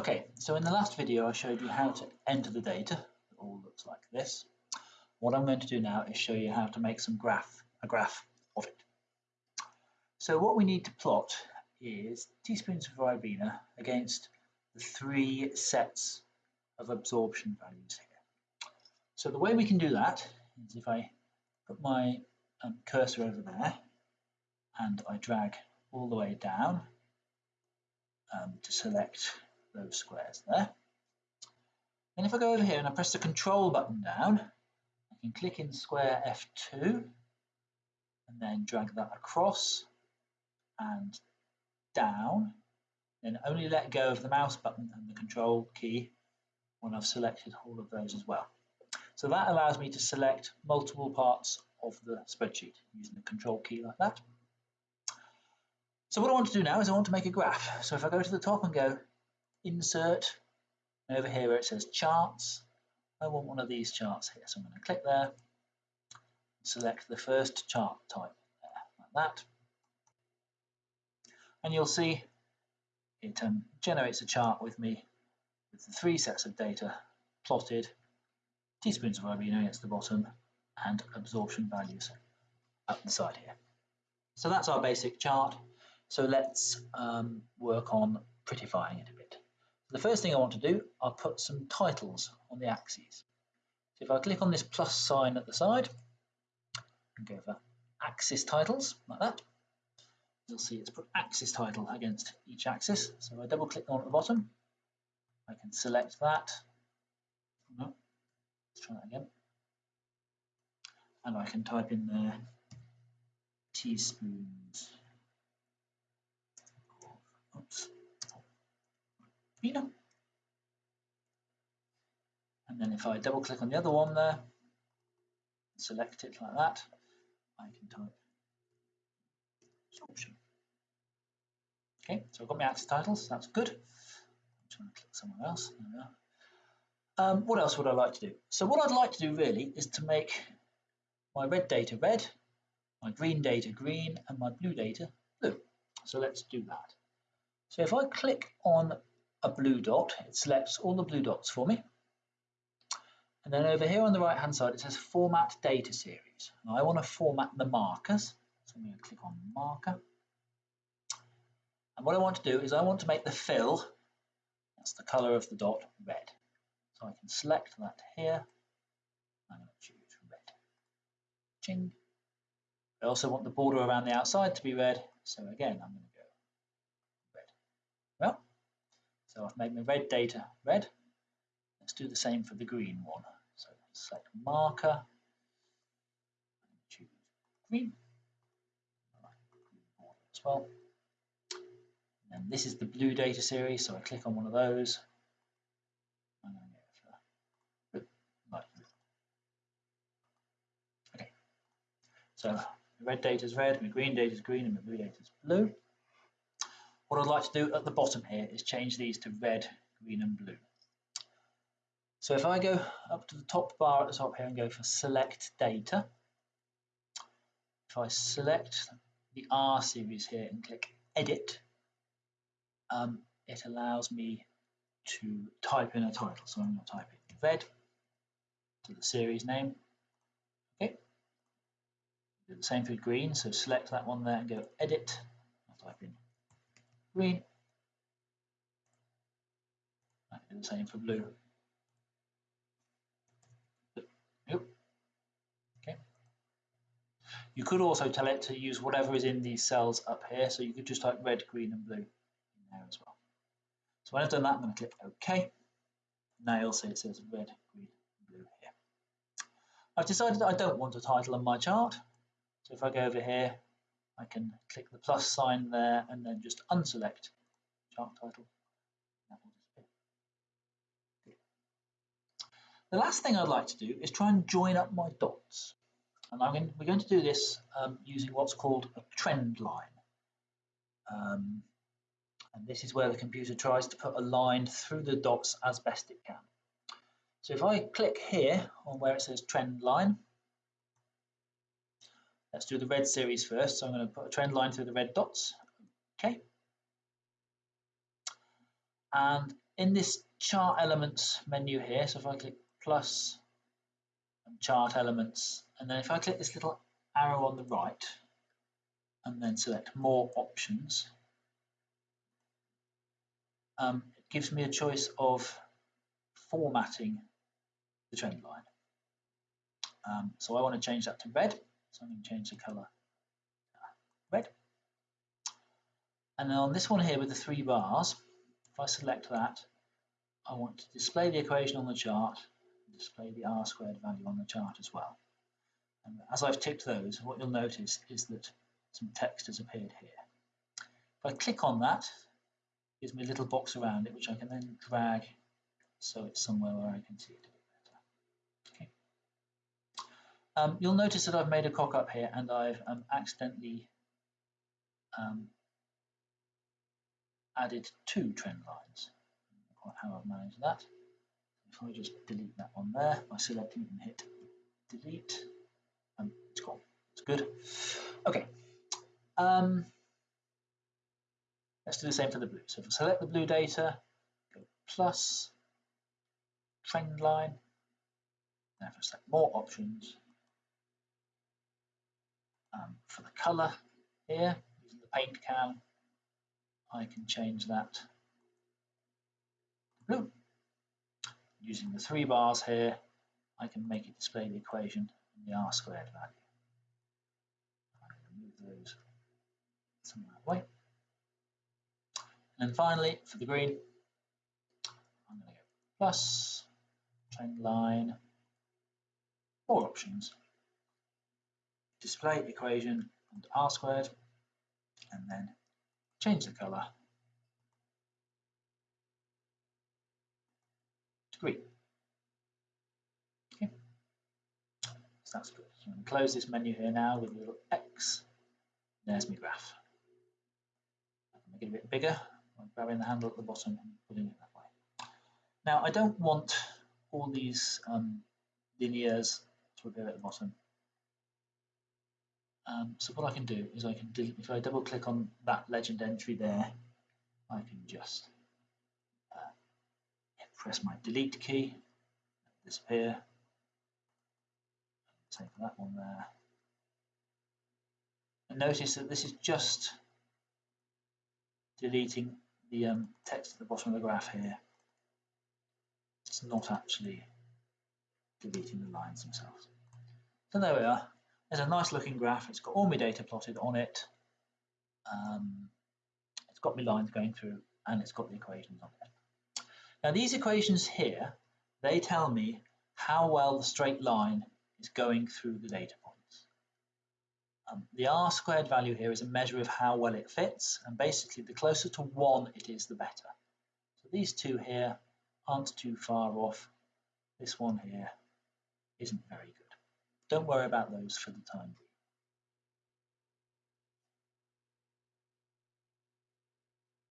Okay, so in the last video I showed you how to enter the data. It all looks like this. What I'm going to do now is show you how to make some graph, a graph of it. So what we need to plot is teaspoons of Ribena against the three sets of absorption values here. So the way we can do that is if I put my um, cursor over there and I drag all the way down um, to select those squares there. And if I go over here and I press the control button down, I can click in square F2 and then drag that across and down, then only let go of the mouse button and the control key when I've selected all of those as well. So that allows me to select multiple parts of the spreadsheet using the control key like that. So what I want to do now is I want to make a graph. So if I go to the top and go insert, over here where it says charts, I want one of these charts here. So I'm going to click there, select the first chart type there, like that. And you'll see it um, generates a chart with me with the three sets of data plotted, teaspoons of Ribena at the bottom, and absorption values up the side here. So that's our basic chart. So let's um, work on prettifying it. The first thing I want to do, I'll put some titles on the axes. So if I click on this plus sign at the side, and go for axis titles, like that, you'll see it's put axis title against each axis. So if I double click on at the bottom, I can select that. No, let's try that again. And I can type in there teaspoons. Oops. And then if I double click on the other one there, select it like that, I can type absorption. Okay, so I've got my axis titles, that's good. I'm going to click somewhere else. Um, what else would I like to do? So what I'd like to do really is to make my red data red, my green data green, and my blue data blue. So let's do that. So if I click on a blue dot, it selects all the blue dots for me. And then over here on the right hand side it says format data series. Now I want to format the markers, so I'm going to click on marker. And what I want to do is I want to make the fill, that's the colour of the dot, red. So I can select that here, I'm going to choose red. Ching. I also want the border around the outside to be red, so again I'm going to go red. Well, so I've made my red data red. Let's do the same for the green one. So select marker, choose green, as well. And this is the blue data series, so I click on one of those. Uh, blue. Okay, so the red data is red, my green data is green, and my blue data is blue. What I'd like to do at the bottom here is change these to red, green and blue. So if I go up to the top bar at the top here and go for select data, if I select the R series here and click edit, um, it allows me to type in a title. So I'm going to type in red to the series name. Okay. Do the same for green, so select that one there and go edit. I'll type in green. The same for blue. Yep. Okay. You could also tell it to use whatever is in these cells up here. So you could just type red, green, and blue in there as well. So when I've done that, I'm going to click OK. Now you'll see it says red, green, and blue here. I've decided I don't want a title on my chart. So if I go over here, I can click the plus sign there and then just unselect chart title. The last thing I'd like to do is try and join up my dots. And going, we're going to do this um, using what's called a trend line. Um, and this is where the computer tries to put a line through the dots as best it can. So if I click here on where it says trend line, Let's do the red series first. So I'm going to put a trend line through the red dots. Okay. And in this chart elements menu here, so if I click plus and chart elements, and then if I click this little arrow on the right, and then select more options, um, it gives me a choice of formatting the trend line. Um, so I want to change that to red, so I'm going to change the color red. And then on this one here with the three bars, if I select that, I want to display the equation on the chart, and display the r squared value on the chart as well. And as I've ticked those, what you'll notice is that some text has appeared here. If I click on that, it gives me a little box around it, which I can then drag so it's somewhere where I can see it a bit better. Okay. Um, you'll notice that I've made a cock up here and I've um, accidentally um, added two trend lines. Quite how I've managed that. If I just delete that one there by selecting and hit delete, um, it's gone. It's good. Okay. Um, let's do the same for the blue. So if I select the blue data, go plus trend line. Now if I select more options, um, for the color here, using the paint can, I can change that to blue. Using the three bars here, I can make it display the equation in the r squared value. I can move those some that way. And then finally, for the green, I'm going to go plus trend line, more options, display equation and r squared, and then change the color to green. Okay, so that's good. I'm close this menu here now with a little X. There's my graph. I can make it a bit bigger by grabbing the handle at the bottom and putting it that way. Now I don't want all these um, linears to appear at the bottom. Um, so what I can do is I can, do, if I double click on that legend entry there, I can just uh, press my delete key, disappear, same for that one there. And notice that this is just deleting the um, text at the bottom of the graph here. It's not actually deleting the lines themselves. So there we are. There's a nice looking graph. It's got all my data plotted on it. Um, it's got my lines going through and it's got the equations on it. Now these equations here, they tell me how well the straight line is going through the data points. Um, the r squared value here is a measure of how well it fits and basically the closer to 1 it is the better. So these two here aren't too far off. This one here isn't very good. Don't worry about those for the time.